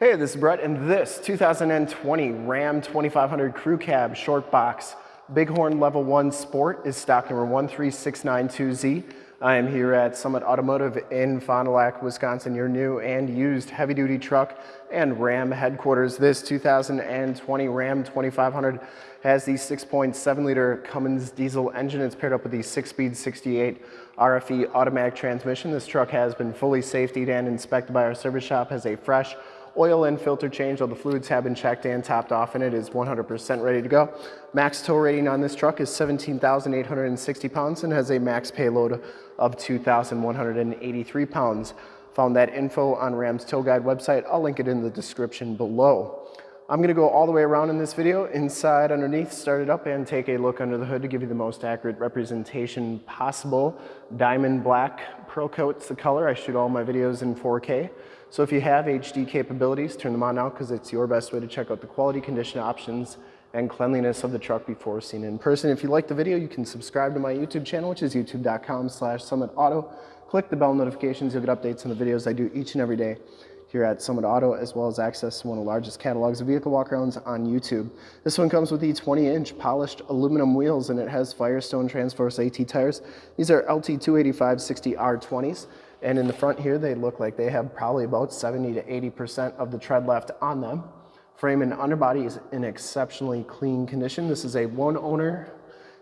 Hey, this is Brett, and this 2020 Ram 2500 Crew Cab Short Box Bighorn Level 1 Sport is stock number 13692Z. I am here at Summit Automotive in Fond du Lac, Wisconsin, your new and used heavy-duty truck and Ram headquarters. This 2020 Ram 2500 has the 6.7 liter Cummins diesel engine. It's paired up with the 6-speed 68 RFE automatic transmission. This truck has been fully safetied and inspected by our service shop, has a fresh Oil and filter change, all the fluids have been checked and topped off and it is 100% ready to go. Max tow rating on this truck is 17,860 pounds and has a max payload of 2,183 pounds. Found that info on Ram's Tow Guide website. I'll link it in the description below. I'm gonna go all the way around in this video, inside, underneath, start it up, and take a look under the hood to give you the most accurate representation possible. Diamond black Pearl Coat's the color. I shoot all my videos in 4K. So if you have HD capabilities, turn them on now because it's your best way to check out the quality, condition options, and cleanliness of the truck before seen in person. If you like the video, you can subscribe to my YouTube channel, which is youtube.com slash summitauto. Click the bell notifications, you'll get updates on the videos I do each and every day here at Summit Auto, as well as access to one of the largest catalogs of vehicle walkarounds on YouTube. This one comes with the 20-inch polished aluminum wheels, and it has Firestone Transforce AT tires. These are LT 285 60 R20s. And in the front here, they look like they have probably about 70 to 80% of the tread left on them. Frame and underbody is in exceptionally clean condition. This is a one owner,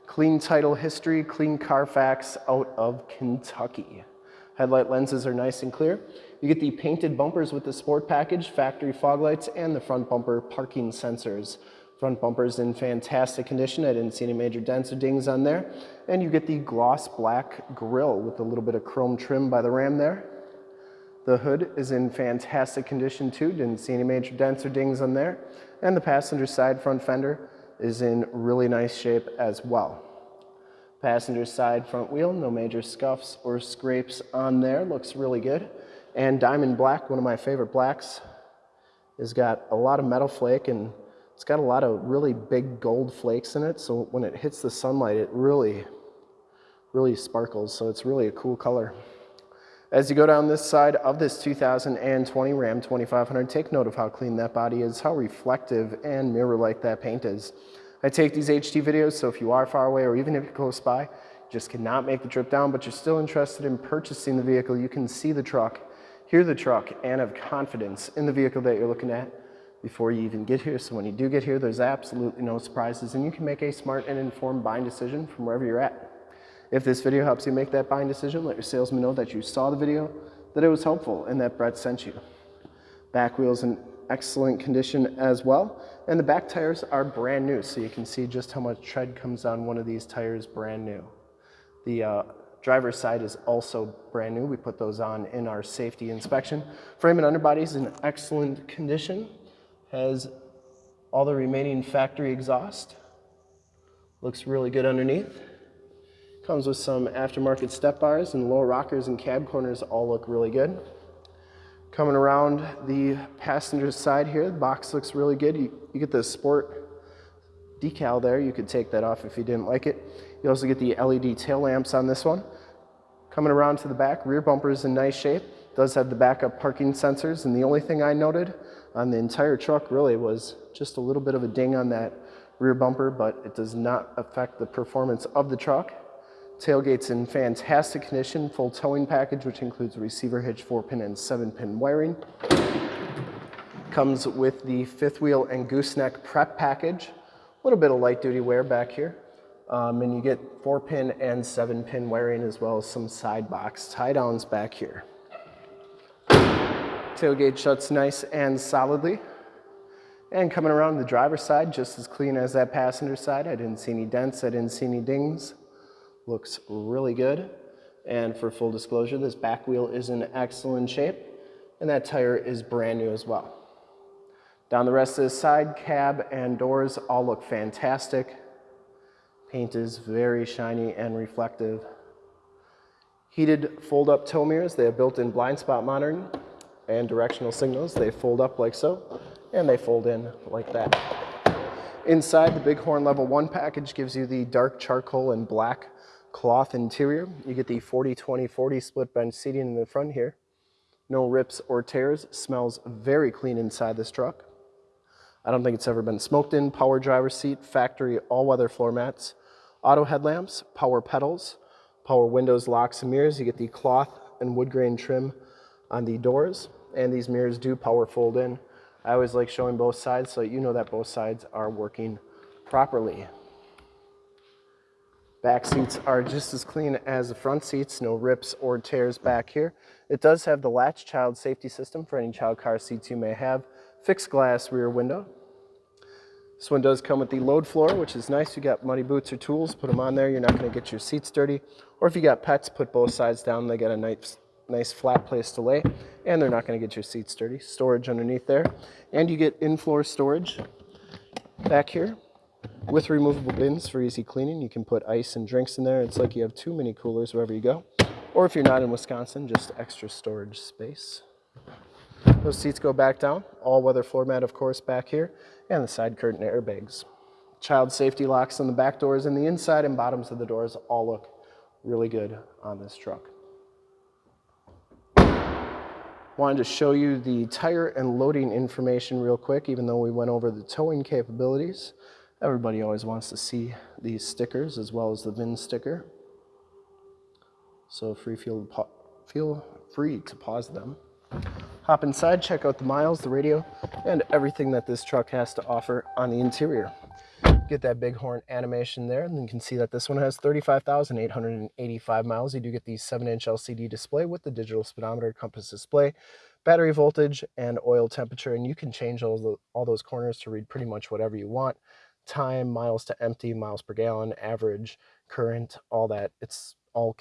clean title history, clean Carfax out of Kentucky. Headlight lenses are nice and clear. You get the painted bumpers with the sport package, factory fog lights, and the front bumper parking sensors. Front bumper's in fantastic condition. I didn't see any major dents or dings on there. And you get the gloss black grille with a little bit of chrome trim by the ram there. The hood is in fantastic condition too. Didn't see any major dents or dings on there. And the passenger side front fender is in really nice shape as well. Passenger side front wheel, no major scuffs or scrapes on there. Looks really good. And diamond black, one of my favorite blacks, has got a lot of metal flake and it's got a lot of really big gold flakes in it, so when it hits the sunlight, it really, really sparkles, so it's really a cool color. As you go down this side of this 2020 Ram 2500, take note of how clean that body is, how reflective and mirror-like that paint is. I take these HD videos, so if you are far away or even if you're close by, just cannot make the trip down, but you're still interested in purchasing the vehicle, you can see the truck, hear the truck, and have confidence in the vehicle that you're looking at before you even get here. So when you do get here, there's absolutely no surprises and you can make a smart and informed buying decision from wherever you're at. If this video helps you make that buying decision, let your salesman know that you saw the video, that it was helpful, and that Brett sent you. Back wheels in excellent condition as well. And the back tires are brand new, so you can see just how much tread comes on one of these tires brand new. The uh, driver's side is also brand new. We put those on in our safety inspection. Frame and underbody is in excellent condition has all the remaining factory exhaust. Looks really good underneath. Comes with some aftermarket step bars and lower rockers and cab corners all look really good. Coming around the passenger side here, the box looks really good. You, you get the sport decal there. You could take that off if you didn't like it. You also get the LED tail lamps on this one. Coming around to the back, rear bumper is in nice shape. Does have the backup parking sensors, and the only thing I noted on the entire truck really was just a little bit of a ding on that rear bumper, but it does not affect the performance of the truck. Tailgate's in fantastic condition, full towing package, which includes receiver hitch, four pin and seven pin wiring. Comes with the fifth wheel and gooseneck prep package. A little bit of light duty wear back here. Um, and you get four pin and seven pin wiring as well as some side box tie downs back here. Tailgate shuts nice and solidly. And coming around the driver's side, just as clean as that passenger side. I didn't see any dents, I didn't see any dings. Looks really good. And for full disclosure, this back wheel is in excellent shape, and that tire is brand new as well. Down the rest of the side, cab and doors all look fantastic. Paint is very shiny and reflective. Heated fold-up tow mirrors, they have built-in blind spot monitoring, and directional signals. They fold up like so, and they fold in like that. Inside, the Bighorn Level 1 package gives you the dark charcoal and black cloth interior. You get the 40-20-40 split bench seating in the front here. No rips or tears. Smells very clean inside this truck. I don't think it's ever been smoked in. Power driver seat, factory all-weather floor mats, auto headlamps, power pedals, power windows, locks, and mirrors. You get the cloth and wood grain trim on the doors, and these mirrors do power fold in. I always like showing both sides so you know that both sides are working properly. Back seats are just as clean as the front seats, no rips or tears back here. It does have the latch child safety system for any child car seats you may have. Fixed glass rear window. This one does come with the load floor, which is nice. You got muddy boots or tools, put them on there. You're not gonna get your seats dirty. Or if you got pets, put both sides down. They got a nice, nice flat place to lay, and they're not gonna get your seats dirty. Storage underneath there. And you get in-floor storage back here with removable bins for easy cleaning. You can put ice and drinks in there. It's like you have two mini coolers wherever you go. Or if you're not in Wisconsin, just extra storage space. Those seats go back down. All-weather floor mat, of course, back here. And the side curtain airbags. Child safety locks on the back doors and the inside and bottoms of the doors all look really good on this truck. Wanted to show you the tire and loading information real quick, even though we went over the towing capabilities. Everybody always wants to see these stickers as well as the VIN sticker. So free feel, feel free to pause them. Hop inside, check out the miles, the radio, and everything that this truck has to offer on the interior. Get that bighorn animation there, and you can see that this one has 35,885 miles. You do get the 7-inch LCD display with the digital speedometer compass display, battery voltage, and oil temperature, and you can change all, the, all those corners to read pretty much whatever you want time, miles to empty, miles per gallon, average, current, all that. It's all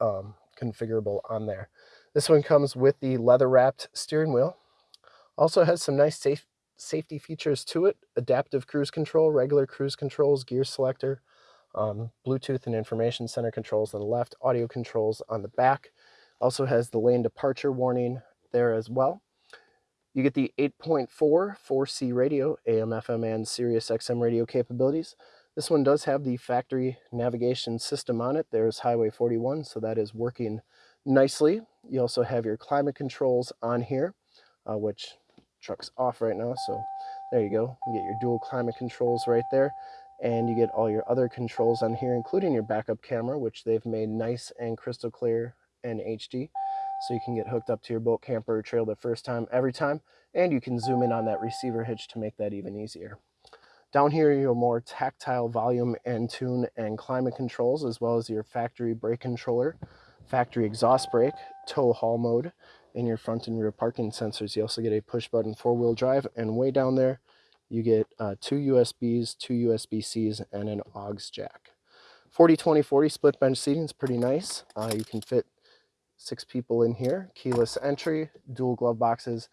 um, configurable on there. This one comes with the leather wrapped steering wheel. Also has some nice safe, safety features to it. Adaptive cruise control, regular cruise controls, gear selector, um, Bluetooth and information center controls on the left, audio controls on the back. Also has the lane departure warning there as well. You get the 8.4 4C radio, AM, FM, and Sirius XM radio capabilities. This one does have the factory navigation system on it. There's Highway 41, so that is working nicely. You also have your climate controls on here, uh, which truck's off right now, so there you go. You get your dual climate controls right there, and you get all your other controls on here, including your backup camera, which they've made nice and crystal clear and HD so you can get hooked up to your boat camper trail the first time every time and you can zoom in on that receiver hitch to make that even easier. Down here your more tactile volume and tune and climate controls as well as your factory brake controller, factory exhaust brake, tow haul mode, and your front and rear parking sensors. You also get a push button four-wheel drive and way down there you get uh, two USBs, two USB-Cs, and an AUX jack. 40-20-40 split bench seating is pretty nice. Uh, you can fit six people in here, keyless entry, dual glove boxes,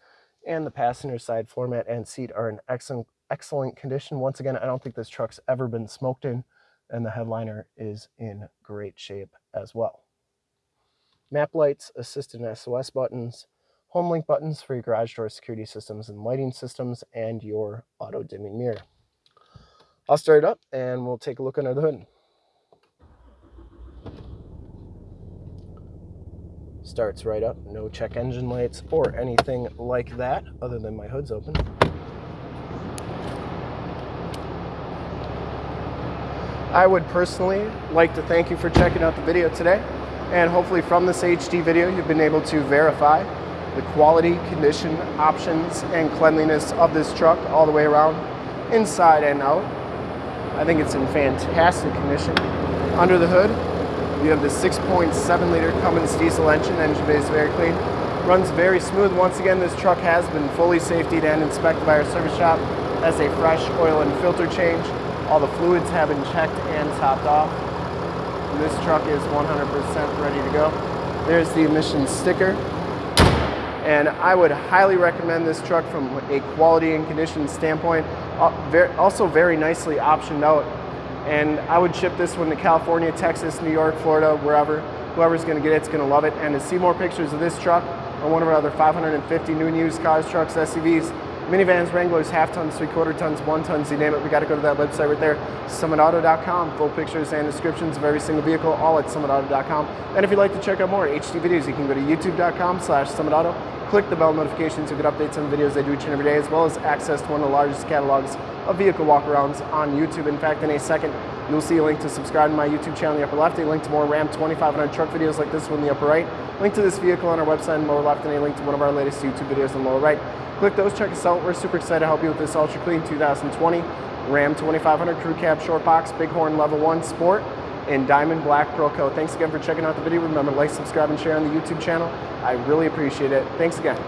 and the passenger side floor mat and seat are in excellent, excellent condition. Once again, I don't think this truck's ever been smoked in, and the headliner is in great shape as well. Map lights, assist and SOS buttons, home link buttons for your garage door security systems and lighting systems, and your auto dimming mirror. I'll start it up and we'll take a look under the hood. starts right up. No check engine lights or anything like that other than my hood's open. I would personally like to thank you for checking out the video today. And hopefully from this HD video, you've been able to verify the quality, condition, options, and cleanliness of this truck all the way around, inside and out. I think it's in fantastic condition. Under the hood, you have the 6.7 liter Cummins diesel engine, engine bay is very clean. Runs very smooth. Once again, this truck has been fully safetied and inspected by our service shop. Has a fresh oil and filter change. All the fluids have been checked and topped off. This truck is 100% ready to go. There's the emissions sticker. And I would highly recommend this truck from a quality and condition standpoint. Uh, also very nicely optioned out and I would ship this one to California, Texas, New York, Florida, wherever. Whoever's gonna get it, it's gonna love it. And to see more pictures of this truck or one of our other 550 new and used cars, trucks, SUVs, minivans, Wranglers, half tons, three quarter tons, one tons, you name it. We got to go to that website right there, summitauto.com. Full pictures and descriptions of every single vehicle, all at summitauto.com. And if you'd like to check out more HD videos, you can go to youtube.com slash summitauto. Click the bell notifications to get updates on videos I do each and every day, as well as access to one of the largest catalogs of vehicle walkarounds on YouTube. In fact, in a second, you'll see a link to subscribe to my YouTube channel in the upper left, a link to more Ram 2500 truck videos like this one in the upper right, link to this vehicle on our website in the lower left, and a link to one of our latest YouTube videos in the lower right. Click those, check us out. We're super excited to help you with this Ultra Clean 2020 Ram 2500 Crew Cab Short Box Bighorn Level 1 Sport in Diamond Black Pearl Coat. Thanks again for checking out the video. Remember to like, subscribe, and share on the YouTube channel. I really appreciate it. Thanks again.